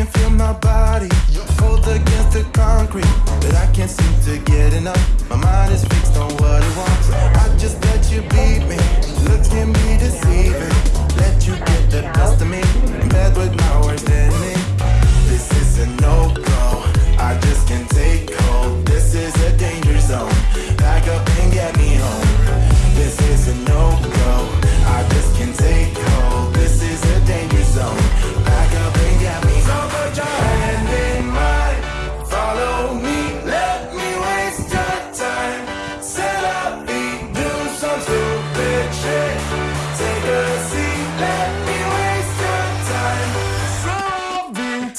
can feel my body. Fold against the concrete.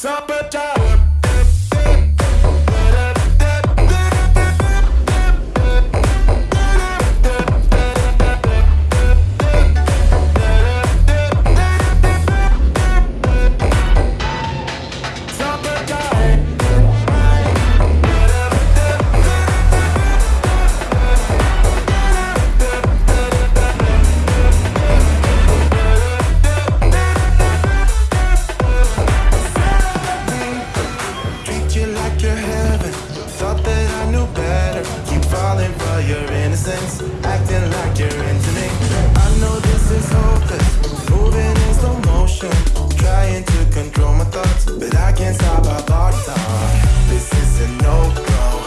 Summertime. your innocence Acting like you're into me. I know this is hopeless Moving in slow motion Trying to control my thoughts But I can't stop my body This is a no-go.